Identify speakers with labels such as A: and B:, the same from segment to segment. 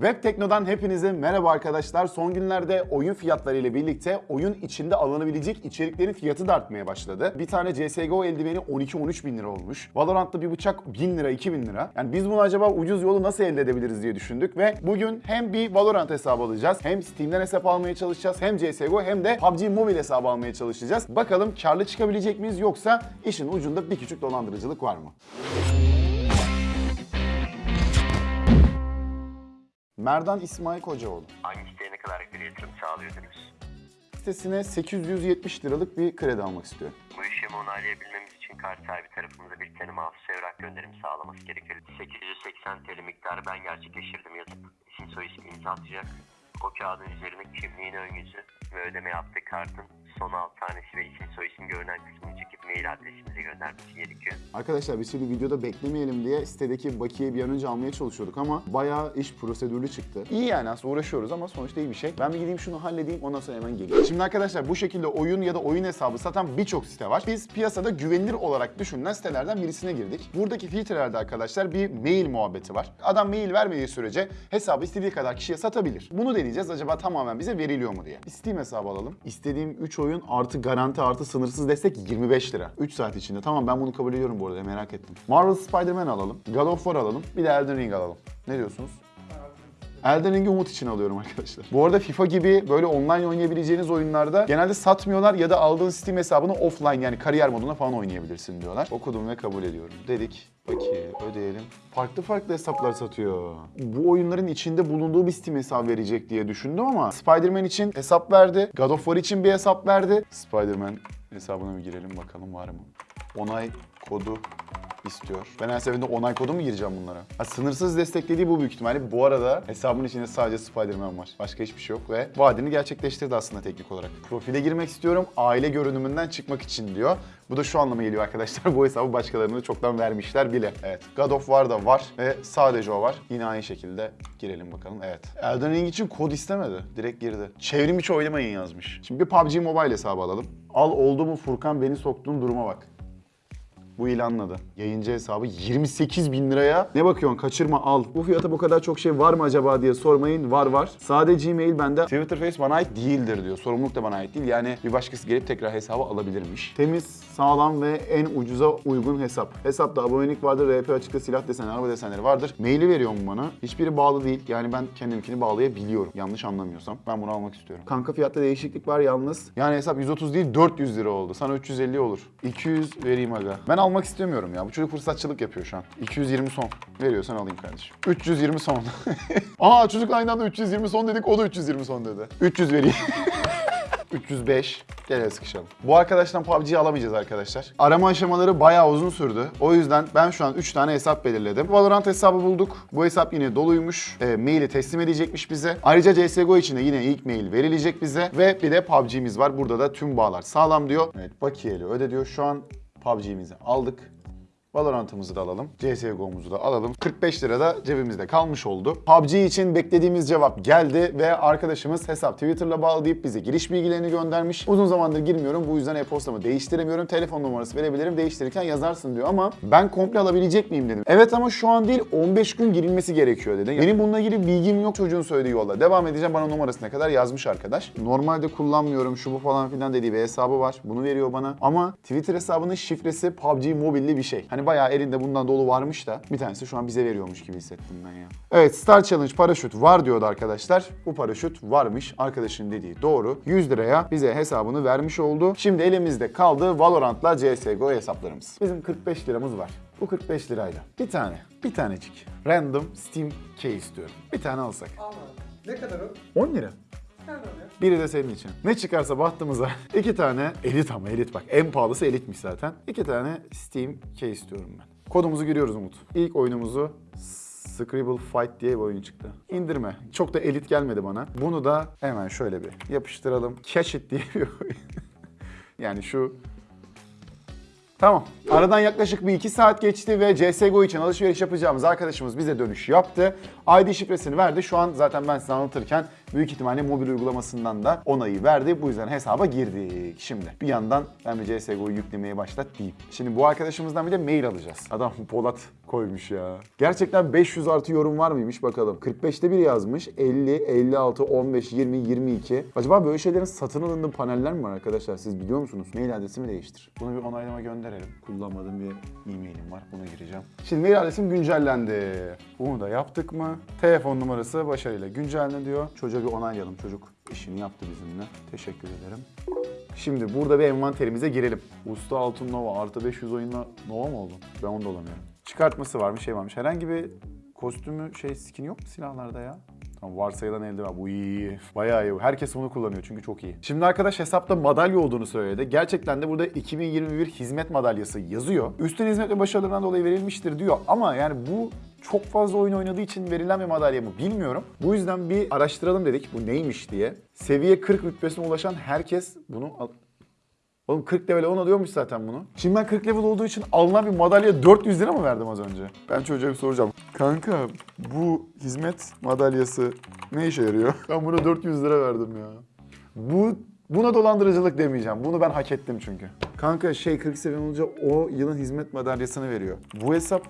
A: Web Tekno'dan hepinize merhaba arkadaşlar. Son günlerde oyun fiyatları ile birlikte oyun içinde alınabilecek içeriklerin fiyatı da artmaya başladı. Bir tane CSGO eldiveni 12-13 bin lira olmuş. Valorant'ta bir bıçak 1000 lira, 2000 lira. Yani biz bunu acaba ucuz yolu nasıl elde edebiliriz diye düşündük ve bugün hem bir Valorant hesabı alacağız, hem Steam'den hesap almaya çalışacağız, hem CSGO hem de PUBG Mobile hesabı almaya çalışacağız. Bakalım karlı çıkabilecek miyiz yoksa işin ucunda bir küçük dolandırıcılık var mı? Merdan İsmail Kocaoğlu.
B: Hangi siteye ne kadar bir yatırım sağlıyordunuz?
A: Sitesine 870 liralık bir kredi almak istiyorum.
B: Bu işlemi onaylayabilmemiz için kart sahibi tarafımıza bir tanım hafız evrak gönderimi sağlaması gerekir. 880 TL miktarı ben gerçekleştirdim yazıp isim soy isim imza atacak. O kağıdın üzerine kimliğini ön yüzü ve ödeme yaptığı kartın son alt tanesi ve isim soy isim görünen kısmını çekip mail adresimize göndermesi gerekiyor.
A: Arkadaşlar biz şimdi videoda beklemeyelim diye sitedeki bakiyeyi bir an önce almaya çalışıyorduk ama bayağı iş prosedürlü çıktı. İyi yani aslında uğraşıyoruz ama sonuçta iyi bir şey. Ben bir gideyim şunu halledeyim ondan sonra hemen geleyim. Şimdi arkadaşlar bu şekilde oyun ya da oyun hesabı satan birçok site var. Biz piyasada güvenilir olarak düşünülen sitelerden birisine girdik. Buradaki filtrelerde arkadaşlar bir mail muhabbeti var. Adam mail vermediği sürece hesabı istediği kadar kişiye satabilir. Bunu deneyeceğiz acaba tamamen bize veriliyor mu diye. Steam hesabı alalım. İstediğim 3 oyun artı garanti artı sınırsız destek 25 lira. 3 saat içinde. Tamam ben bunu kabul ediyorum bu arada merak ettim. Marvel Spider-Man alalım. God of War alalım. Bir de Elden Ring alalım. Ne diyorsunuz? Elden Ring'i umut için alıyorum arkadaşlar. Bu arada FIFA gibi böyle online oynayabileceğiniz oyunlarda genelde satmıyorlar ya da aldığın Steam hesabını offline yani kariyer moduna falan oynayabilirsin diyorlar. Okudum ve kabul ediyorum. Dedik. Peki ödeyelim. Farklı farklı hesaplar satıyor. Bu oyunların içinde bulunduğu bir Steam hesabı verecek diye düşündüm ama Spider-Man için hesap verdi. God of War için bir hesap verdi. Spider-Man hesabına bir girelim bakalım var mı? Onay kodu istiyor. Ben her seferinde onay kodu mu gireceğim bunlara? Ha, sınırsız desteklediği bu büyük ihtimalle. Bu arada hesabın içinde sadece Spider-Man var. Başka hiçbir şey yok ve vaadini gerçekleştirdi aslında teknik olarak. Profile girmek istiyorum aile görünümünden çıkmak için diyor. Bu da şu anlama geliyor arkadaşlar. Bu hesabı başkalarına da çoktan vermişler bile. Evet. God of War da var ve sadece o var. Yine aynı şekilde girelim bakalım. Evet. Elden Ring için kod istemedi. Direkt girdi. Çevrim içi oynamayın yazmış. Şimdi bir PUBG Mobile hesabı alalım. Al oldu mu Furkan beni soktuğun duruma bak. Bu ilanladı. Yayıncı hesabı 28 bin liraya. Ne bakıyorsun kaçırma al. Bu fiyata bu kadar çok şey var mı acaba diye sormayın. Var var. Sadece Gmail bende. Twitter Face bana ait değildir diyor. Sorumluluk da bana ait değil. Yani bir başkası gelip tekrar hesabı alabilirmiş. Temiz, sağlam ve en ucuza uygun hesap. Hesapta abonelik vardır, RP açıkta silah desenleri, araba desenleri vardır. Maili veriyor mu bana? Hiçbiri bağlı değil. Yani ben kendimkini bağlayabiliyorum. Yanlış anlamıyorsam. Ben bunu almak istiyorum. Kanka fiyatta değişiklik var yalnız. Yani hesap 130 değil 400 lira oldu. Sana 350 olur. 200 vereyim aga. Ben almak istemiyorum ya. Bu çocuk fırsatçılık yapıyor şu an. 220 son. Veriyorsan alayım kardeşim. 320 son. Aa çocukla aynı anda 320 son dedik. O da 320 son dedi. 300 vereyim. 305. Gel el sıkışalım. Bu arkadaştan PUBG'yi alamayacağız arkadaşlar. Arama aşamaları bayağı uzun sürdü. O yüzden ben şu an 3 tane hesap belirledim. Valorant hesabı bulduk. Bu hesap yine doluymuş. E, maili teslim edecekmiş bize. Ayrıca CSGO için de yine ilk mail verilecek bize. Ve bir de PUBG'miz var. Burada da tüm bağlar sağlam diyor. Evet bakiyeli öde diyor. Şu an PUBG'mizi aldık. Valorant'ımızı da alalım. CSGO'muzu da alalım. 45 lira da cebimizde kalmış oldu. PUBG için beklediğimiz cevap geldi ve arkadaşımız hesap Twitter'la bağlı deyip bize giriş bilgilerini göndermiş. Uzun zamandır girmiyorum bu yüzden e-postamı değiştiremiyorum. Telefon numarası verebilirim değiştirirken yazarsın diyor ama ben komple alabilecek miyim dedim. Evet ama şu an değil 15 gün girilmesi gerekiyor dedi. Benim bununla ilgili bilgim yok çocuğun söylediği yolla. Devam edeceğim bana numarasına kadar yazmış arkadaş. Normalde kullanmıyorum şu bu falan filan dediği bir hesabı var. Bunu veriyor bana. Ama Twitter hesabının şifresi PUBG mobilli bir şey. Hani bayağı elinde bundan dolu varmış da bir tanesi şu an bize veriyormuş gibi hissettim ben ya. Evet Star Challenge paraşüt var diyordu arkadaşlar. Bu paraşüt varmış. Arkadaşın dediği doğru. 100 liraya bize hesabını vermiş oldu. Şimdi elimizde kaldı Valorant'la CSGO hesaplarımız. Bizim 45 liramız var. Bu 45 lirayla. Bir tane, bir tanecik. Random Steam key istiyorum. Bir tane alsak.
C: Al Ne kadar o?
A: 10 lira. Biri de senin için. Ne çıkarsa bahtımıza iki tane elit ama elit bak. En pahalısı elitmiş zaten. İki tane Steam key istiyorum ben. Kodumuzu giriyoruz Umut. İlk oyunumuzu Scribble Fight diye bir oyun çıktı. İndirme. Çok da elit gelmedi bana. Bunu da hemen şöyle bir yapıştıralım. Catch It diye bir oyun. yani şu Tamam. Aradan yaklaşık bir iki saat geçti ve CSGO için alışveriş yapacağımız arkadaşımız bize dönüş yaptı. ID şifresini verdi. Şu an zaten ben size anlatırken büyük ihtimalle mobil uygulamasından da onayı verdi. Bu yüzden hesaba girdik. Şimdi bir yandan ben bir CSGO'yu yüklemeye başlat diyeyim. Şimdi bu arkadaşımızdan bir de mail alacağız. Adam Polat koymuş ya. Gerçekten 500 artı yorum var mıymış bakalım. 45'te bir yazmış. 50, 56, 15, 20, 22. Acaba böyle şeylerin satın alındığı paneller mi var arkadaşlar? Siz biliyor musunuz? Mail adresimi değiştir. Bunu bir onaylama gönderelim. Kullanmadığım bir e-mailim var. Buna gireceğim. Şimdi mail adresim güncellendi. Bunu da yaptık mı? Telefon numarası başarıyla güncellendi diyor. Çocuğa bir onaylayalım. Çocuk işini yaptı bizimle. Teşekkür ederim. Şimdi burada bir envanterimize girelim. Usta Altın Nova artı 500 oyunla Nova mı oldu? Ben onu da olamıyorum. Çıkartması varmış, şey varmış. Herhangi bir kostümü, şey skin yok mu silahlarda ya? Tamam varsayılan elde var. Bu iyi. Bayağı iyi. Herkes bunu kullanıyor çünkü çok iyi. Şimdi arkadaş hesapta madalya olduğunu söyledi. Gerçekten de burada 2021 hizmet madalyası yazıyor. Üstün hizmet ve başarılarından dolayı verilmiştir diyor. Ama yani bu çok fazla oyun oynadığı için verilen bir madalya mı bilmiyorum. Bu yüzden bir araştıralım dedik bu neymiş diye. Seviye 40 rütbesine ulaşan herkes bunu al- Oğlum 40 level 10 alıyormuş zaten bunu. Şimdi ben 40 level olduğu için alınan bir madalya 400 lira mı verdim az önce? Ben çocuğa bir soracağım. Kanka bu hizmet madalyası ne işe yarıyor? Ben buna 400 lira verdim ya. Bu Buna dolandırıcılık demeyeceğim. Bunu ben hak ettim çünkü. Kanka şey 40 seviye olunca o yılın hizmet madalyasını veriyor. Bu hesap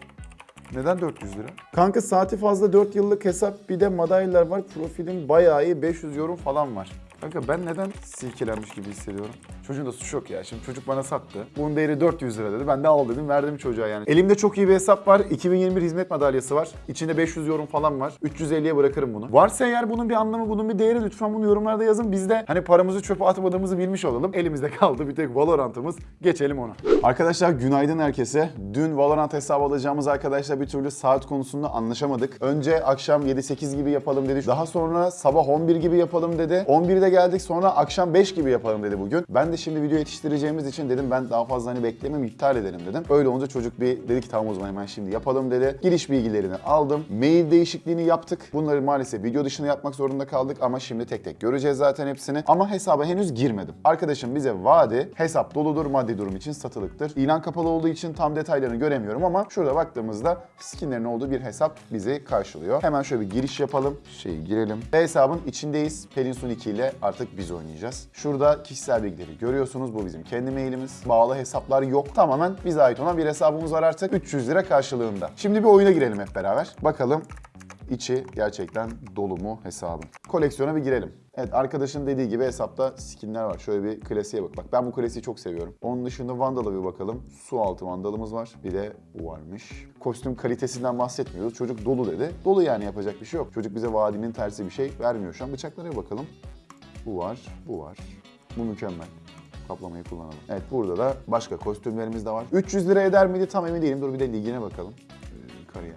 A: neden 400 lira? Kanka saati fazla 4 yıllık hesap bir de madalyalar var. Profilim bayağı iyi 500 yorum falan var. Kanka ben neden silkelenmiş gibi hissediyorum? Çocuğun da suçu yok ya. Şimdi çocuk bana sattı. Bunun değeri 400 lira dedi. Ben de al dedim verdim çocuğa yani. Elimde çok iyi bir hesap var. 2021 hizmet madalyası var. İçinde 500 yorum falan var. 350'ye bırakırım bunu. Varsa eğer bunun bir anlamı, bunun bir değeri lütfen bunu yorumlarda yazın. Biz de hani paramızı çöpe atmadığımızı bilmiş olalım. Elimizde kaldı bir tek Valorant'ımız. Geçelim ona. Arkadaşlar günaydın herkese. Dün Valorant hesabı alacağımız arkadaşlar bir türlü saat konusunda anlaşamadık. Önce akşam 7-8 gibi yapalım dedi. Daha sonra sabah 11 gibi yapalım dedi. 11'de geldik sonra akşam 5 gibi yapalım dedi bugün. Ben de şimdi video yetiştireceğimiz için dedim ben daha fazla hani beklemem iptal edelim dedim. Öyle olunca çocuk bir dedi ki tamam o zaman hemen şimdi yapalım dedi. Giriş bilgilerini aldım. Mail değişikliğini yaptık. Bunları maalesef video dışında yapmak zorunda kaldık ama şimdi tek tek göreceğiz zaten hepsini. Ama hesaba henüz girmedim. Arkadaşım bize vaadi hesap doludur maddi durum için satılıktır. İlan kapalı olduğu için tam detaylarını göremiyorum ama şurada baktığımızda skinlerin olduğu bir hesap bizi karşılıyor. Hemen şöyle bir giriş yapalım. Şey girelim. Ve hesabın içindeyiz. Pelinsun 2 ile artık biz oynayacağız. Şurada kişisel bilgileri görüyorsunuz. Bu bizim kendi mailimiz. Bağlı hesaplar yok. Tamamen bize ait olan bir hesabımız var artık. 300 lira karşılığında. Şimdi bir oyuna girelim hep beraber. Bakalım içi gerçekten dolu mu hesabın. Koleksiyona bir girelim. Evet arkadaşın dediği gibi hesapta skinler var. Şöyle bir klasiğe bak. Bak ben bu klasiği çok seviyorum. Onun dışında Vandal'a bir bakalım. Su altı Vandal'ımız var. Bir de bu varmış. Kostüm kalitesinden bahsetmiyoruz. Çocuk dolu dedi. Dolu yani yapacak bir şey yok. Çocuk bize vaadinin tersi bir şey vermiyor şu an. Bıçaklara bakalım. Bu var, bu var. Bu mükemmel. Kaplamayı kullanalım. Evet burada da başka kostümlerimiz de var. 300 lira eder miydi tam emin değilim. Dur bir de ligine bakalım. Ee.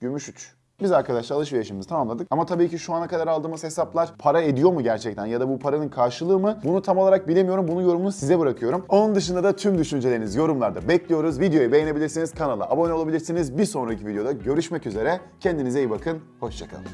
A: Gümüş 3. Biz arkadaşlar alışverişimizi tamamladık. Ama tabii ki şu ana kadar aldığımız hesaplar para ediyor mu gerçekten? Ya da bu paranın karşılığı mı? Bunu tam olarak bilemiyorum. Bunun yorumunu size bırakıyorum. Onun dışında da tüm düşüncelerinizi yorumlarda bekliyoruz. Videoyu beğenebilirsiniz, kanala abone olabilirsiniz. Bir sonraki videoda görüşmek üzere. Kendinize iyi bakın. Hoşçakalın.